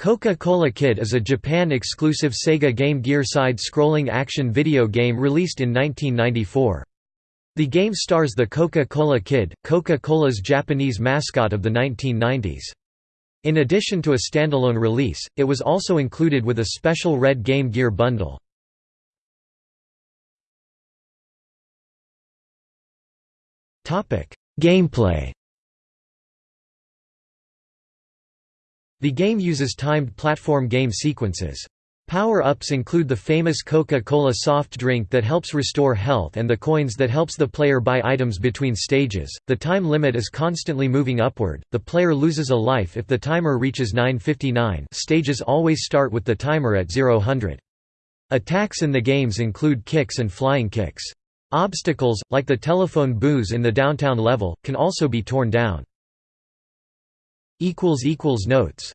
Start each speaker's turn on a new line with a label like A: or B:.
A: Coca-Cola Kid is a Japan-exclusive Sega Game Gear side-scrolling action video game released in 1994. The game stars the Coca-Cola Kid, Coca-Cola's Japanese mascot of the 1990s. In addition to a standalone release, it was also included with a special Red Game Gear bundle. Gameplay The game uses timed platform game sequences. Power-ups include the famous Coca-Cola soft drink that helps restore health and the coins that helps the player buy items between stages. The time limit is constantly moving upward. The player loses a life if the timer reaches 959. Stages always start with the timer at 0 Attacks in the games include kicks and flying kicks. Obstacles, like the telephone booths in the downtown level, can also be torn down. Notes